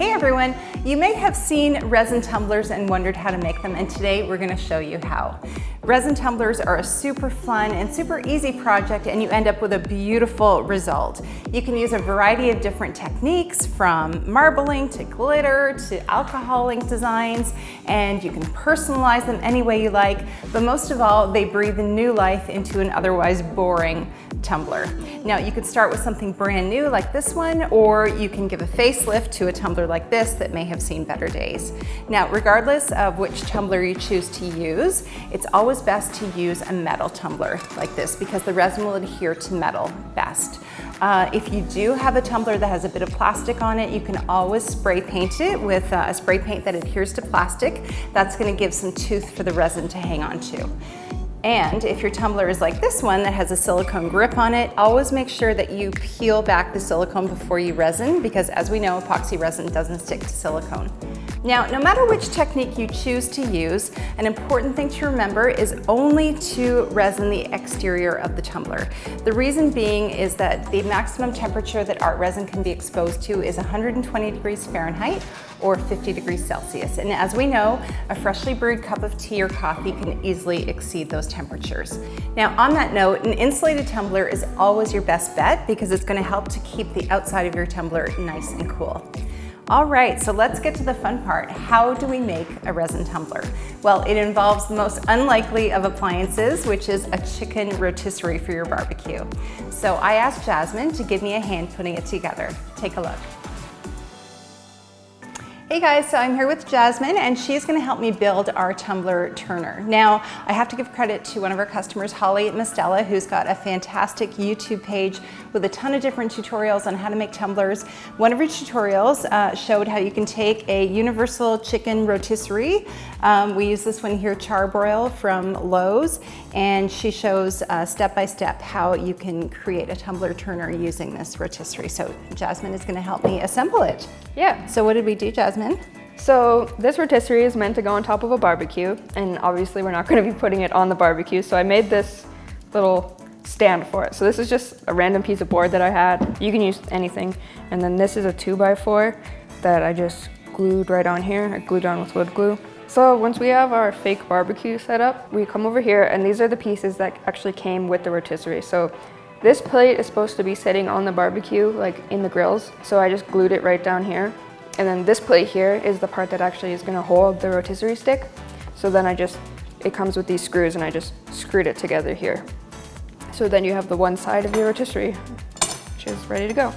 Hey everyone, you may have seen resin tumblers and wondered how to make them and today we're gonna show you how. Resin tumblers are a super fun and super easy project and you end up with a beautiful result. You can use a variety of different techniques from marbling to glitter to alcohol ink designs and you can personalize them any way you like, but most of all, they breathe new life into an otherwise boring tumbler. Now you can start with something brand new like this one, or you can give a facelift to a tumbler like this that may have seen better days. Now, regardless of which tumbler you choose to use, it's always best to use a metal tumbler like this because the resin will adhere to metal best. Uh, if you do have a tumbler that has a bit of plastic on it, you can always spray paint it with uh, a spray paint that adheres to plastic. That's gonna give some tooth for the resin to hang on to. And if your tumbler is like this one that has a silicone grip on it, always make sure that you peel back the silicone before you resin because as we know, epoxy resin doesn't stick to silicone. Now, no matter which technique you choose to use, an important thing to remember is only to resin the exterior of the tumbler. The reason being is that the maximum temperature that art resin can be exposed to is 120 degrees Fahrenheit or 50 degrees Celsius. And as we know, a freshly brewed cup of tea or coffee can easily exceed those temperatures. Now, on that note, an insulated tumbler is always your best bet because it's gonna help to keep the outside of your tumbler nice and cool. All right, so let's get to the fun part. How do we make a resin tumbler? Well, it involves the most unlikely of appliances, which is a chicken rotisserie for your barbecue. So I asked Jasmine to give me a hand putting it together. Take a look. Hey guys, so I'm here with Jasmine and she's gonna help me build our tumbler turner. Now, I have to give credit to one of our customers, Holly Mastella, who's got a fantastic YouTube page with a ton of different tutorials on how to make tumblers. One of her tutorials uh, showed how you can take a universal chicken rotisserie. Um, we use this one here, Charbroil from Lowe's, and she shows uh, step by step how you can create a tumbler turner using this rotisserie. So Jasmine is gonna help me assemble it. Yeah. So what did we do, Jasmine? So this rotisserie is meant to go on top of a barbecue, and obviously we're not gonna be putting it on the barbecue, so I made this little stand for it. So this is just a random piece of board that I had. You can use anything. And then this is a two by four that I just glued right on here. I glued on with wood glue. So once we have our fake barbecue set up, we come over here and these are the pieces that actually came with the rotisserie. So this plate is supposed to be sitting on the barbecue, like in the grills. So I just glued it right down here. And then this plate here is the part that actually is gonna hold the rotisserie stick. So then I just, it comes with these screws and I just screwed it together here. So then you have the one side of your rotisserie, which is ready to go.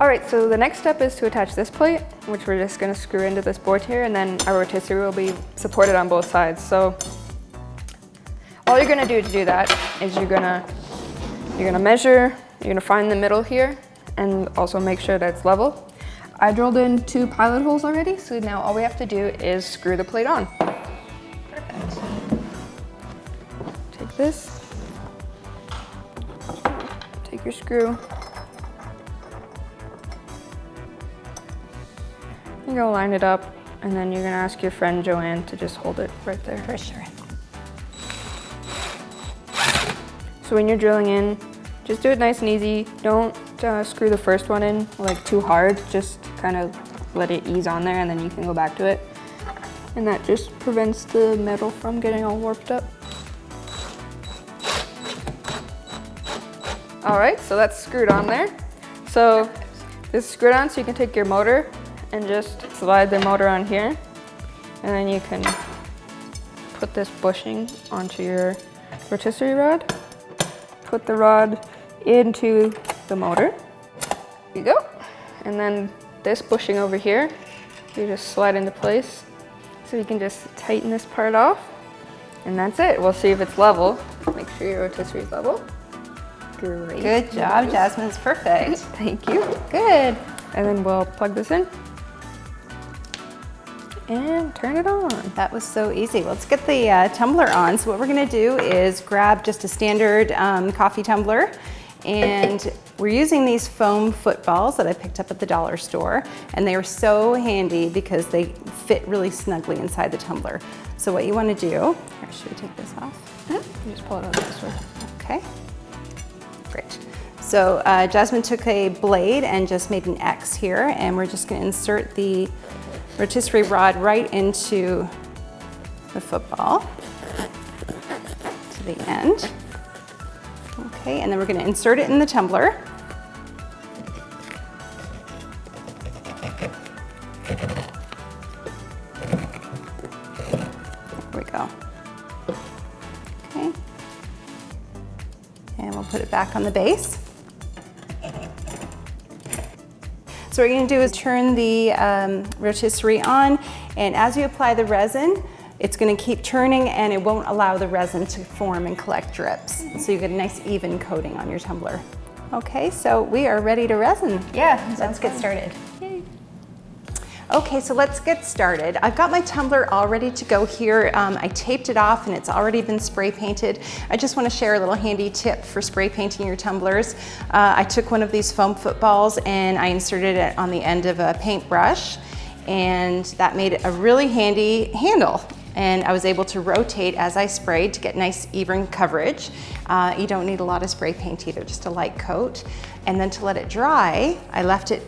All right, so the next step is to attach this plate, which we're just gonna screw into this board here, and then our rotisserie will be supported on both sides. So all you're gonna do to do that is you're gonna, you're gonna measure, you're gonna find the middle here, and also make sure that it's level. I drilled in two pilot holes already, so now all we have to do is screw the plate on. Perfect. Take this, take your screw. You're gonna line it up and then you're gonna ask your friend Joanne to just hold it right there. For sure. So when you're drilling in, just do it nice and easy. Don't uh, screw the first one in like too hard. Just kind of let it ease on there and then you can go back to it. And that just prevents the metal from getting all warped up. All right, so that's screwed on there. So this is screwed on so you can take your motor and just slide the motor on here. And then you can put this bushing onto your rotisserie rod. Put the rod into the motor. There you go. And then this bushing over here, you just slide into place. So you can just tighten this part off. And that's it. We'll see if it's level. Make sure your rotisserie is level. Great. Good job, Jasmine. Jasmine's perfect. Thank you. Good. And then we'll plug this in and turn it on. That was so easy. Let's get the uh, tumbler on. So what we're gonna do is grab just a standard um, coffee tumbler and we're using these foam footballs that I picked up at the dollar store and they are so handy because they fit really snugly inside the tumbler. So what you wanna do, here, should we take this off? -hmm. You just pull it out this way. Okay. Great. So uh, Jasmine took a blade and just made an X here and we're just gonna insert the rotisserie rod right into the football to the end. Okay, and then we're gonna insert it in the tumbler. There we go. Okay. And we'll put it back on the base. So what you're gonna do is turn the um, rotisserie on, and as you apply the resin, it's gonna keep turning and it won't allow the resin to form and collect drips. So you get a nice even coating on your tumbler. Okay, so we are ready to resin. Yeah, let's get started. Okay, so let's get started. I've got my tumbler all ready to go here. Um, I taped it off and it's already been spray painted. I just wanna share a little handy tip for spray painting your tumblers. Uh, I took one of these foam footballs and I inserted it on the end of a paintbrush and that made it a really handy handle and I was able to rotate as I sprayed to get nice even coverage. Uh, you don't need a lot of spray paint either, just a light coat. And then to let it dry, I left it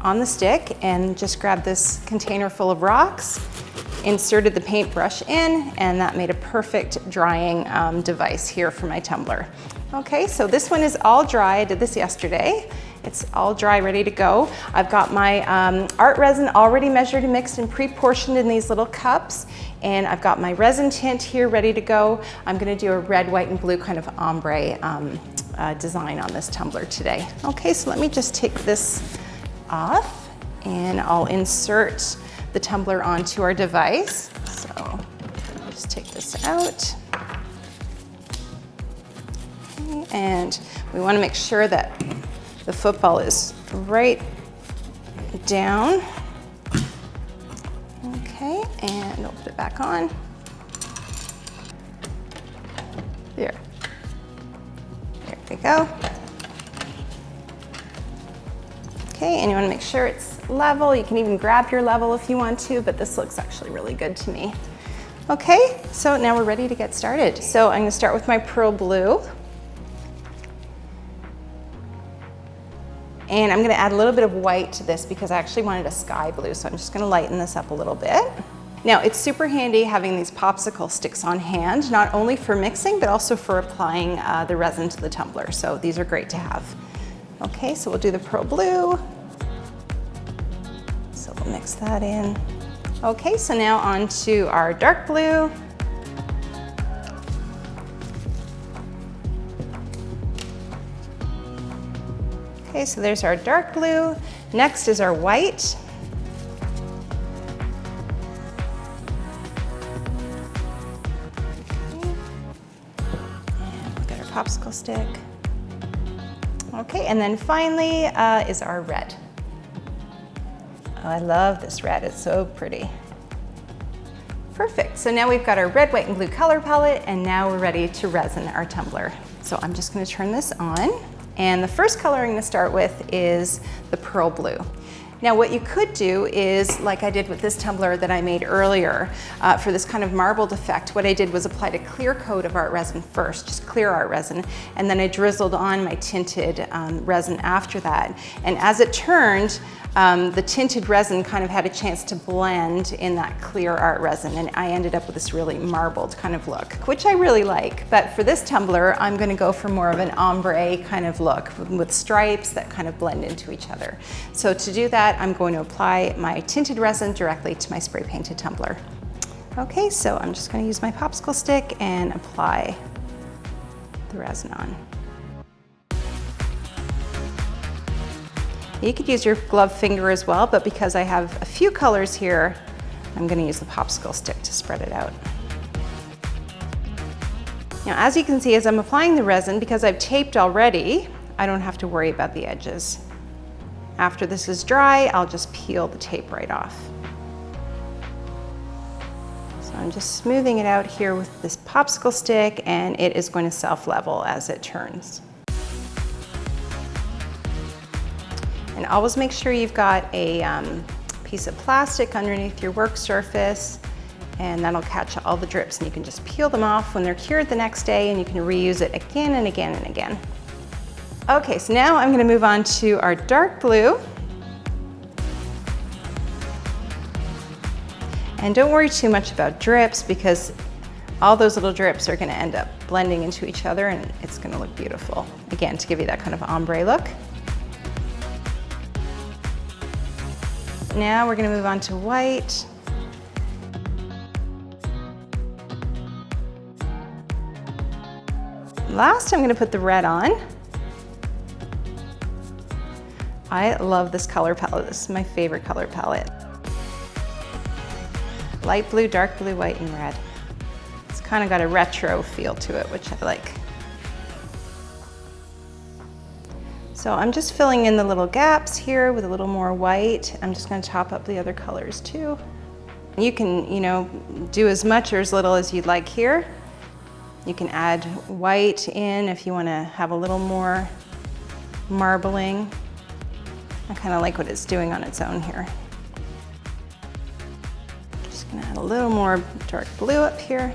on the stick and just grabbed this container full of rocks, inserted the paintbrush in, and that made a perfect drying um, device here for my tumbler. Okay, so this one is all dry. I did this yesterday. It's all dry, ready to go. I've got my um, art resin already measured and mixed and pre-portioned in these little cups. And I've got my resin tint here ready to go. I'm gonna do a red, white, and blue kind of ombre um, uh, design on this tumbler today. Okay, so let me just take this off and I'll insert the tumbler onto our device. So just take this out. Okay, and we wanna make sure that the football is right down. Okay, and we'll put it back on. There. There we go. Okay, and you wanna make sure it's level. You can even grab your level if you want to, but this looks actually really good to me. Okay, so now we're ready to get started. So I'm gonna start with my pearl blue. And I'm gonna add a little bit of white to this because I actually wanted a sky blue, so I'm just gonna lighten this up a little bit. Now, it's super handy having these popsicle sticks on hand, not only for mixing, but also for applying uh, the resin to the tumbler. So these are great to have. Okay, so we'll do the pearl blue. So we'll mix that in. Okay, so now on to our dark blue. Okay, so there's our dark blue. Next is our white. And we've our popsicle stick. Okay, and then finally uh, is our red. Oh, I love this red, it's so pretty. Perfect, so now we've got our red, white, and blue color palette, and now we're ready to resin our tumbler. So I'm just gonna turn this on. And the first color I'm gonna start with is the pearl blue. Now what you could do is, like I did with this tumbler that I made earlier, uh, for this kind of marbled effect, what I did was applied a clear coat of art resin first, just clear art resin, and then I drizzled on my tinted um, resin after that. And as it turned, um, the tinted resin kind of had a chance to blend in that clear art resin and I ended up with this really marbled kind of look, which I really like. But for this tumbler, I'm gonna go for more of an ombre kind of look with stripes that kind of blend into each other. So to do that, I'm going to apply my tinted resin directly to my spray painted tumbler. Okay, so I'm just gonna use my popsicle stick and apply the resin on. You could use your glove finger as well, but because I have a few colors here, I'm gonna use the popsicle stick to spread it out. Now, as you can see, as I'm applying the resin, because I've taped already, I don't have to worry about the edges. After this is dry, I'll just peel the tape right off. So I'm just smoothing it out here with this popsicle stick and it is going to self-level as it turns. And always make sure you've got a um, piece of plastic underneath your work surface and that'll catch all the drips and you can just peel them off when they're cured the next day and you can reuse it again and again and again. Okay, so now I'm gonna move on to our dark blue. And don't worry too much about drips because all those little drips are gonna end up blending into each other and it's gonna look beautiful. Again, to give you that kind of ombre look. Now we're gonna move on to white. Last, I'm gonna put the red on. I love this color palette. This is my favorite color palette. Light blue, dark blue, white, and red. It's kind of got a retro feel to it, which I like. So I'm just filling in the little gaps here with a little more white. I'm just gonna top up the other colors too. You can, you know, do as much or as little as you'd like here. You can add white in if you wanna have a little more marbling. I kind of like what it's doing on its own here. Just gonna add a little more dark blue up here.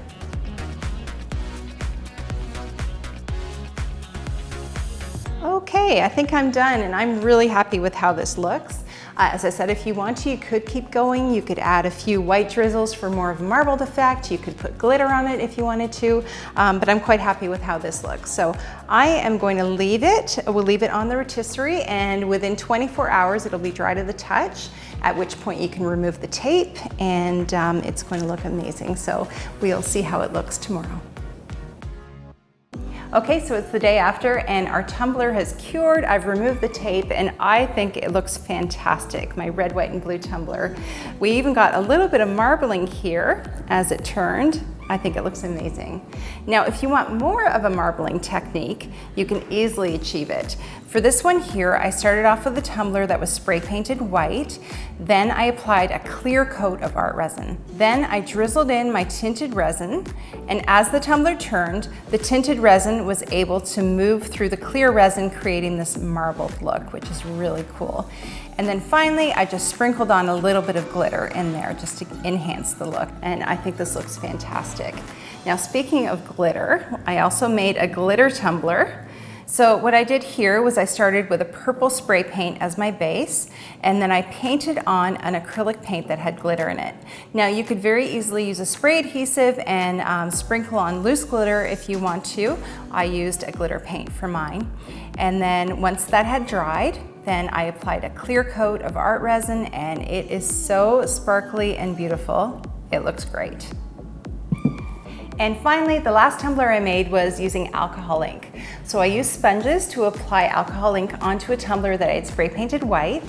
Okay, I think I'm done and I'm really happy with how this looks. Uh, as I said, if you want to, you could keep going. You could add a few white drizzles for more of a marbled effect. You could put glitter on it if you wanted to, um, but I'm quite happy with how this looks. So I am going to leave it. We'll leave it on the rotisserie and within 24 hours, it'll be dry to the touch, at which point you can remove the tape and um, it's going to look amazing. So we'll see how it looks tomorrow. Okay, so it's the day after and our tumbler has cured. I've removed the tape and I think it looks fantastic, my red, white, and blue tumbler. We even got a little bit of marbling here as it turned. I think it looks amazing. Now, if you want more of a marbling technique, you can easily achieve it. For this one here, I started off with a tumbler that was spray painted white. Then I applied a clear coat of art resin. Then I drizzled in my tinted resin, and as the tumbler turned, the tinted resin was able to move through the clear resin, creating this marbled look, which is really cool. And then finally, I just sprinkled on a little bit of glitter in there just to enhance the look. And I think this looks fantastic. Now, speaking of glitter, I also made a glitter tumbler. So what I did here was I started with a purple spray paint as my base, and then I painted on an acrylic paint that had glitter in it. Now you could very easily use a spray adhesive and um, sprinkle on loose glitter if you want to. I used a glitter paint for mine. And then once that had dried, then I applied a clear coat of art resin and it is so sparkly and beautiful. It looks great. And finally, the last tumbler I made was using alcohol ink. So I used sponges to apply alcohol ink onto a tumbler that I had spray painted white.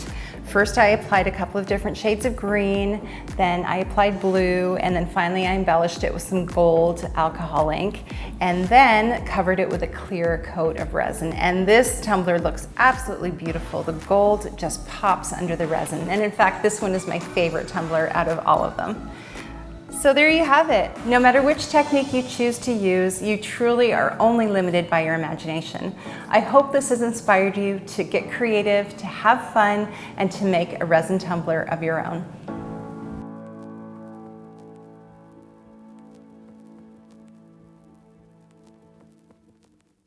First I applied a couple of different shades of green, then I applied blue, and then finally I embellished it with some gold alcohol ink, and then covered it with a clear coat of resin. And this tumbler looks absolutely beautiful. The gold just pops under the resin. And in fact, this one is my favorite tumbler out of all of them. So there you have it. No matter which technique you choose to use, you truly are only limited by your imagination. I hope this has inspired you to get creative, to have fun, and to make a resin tumbler of your own.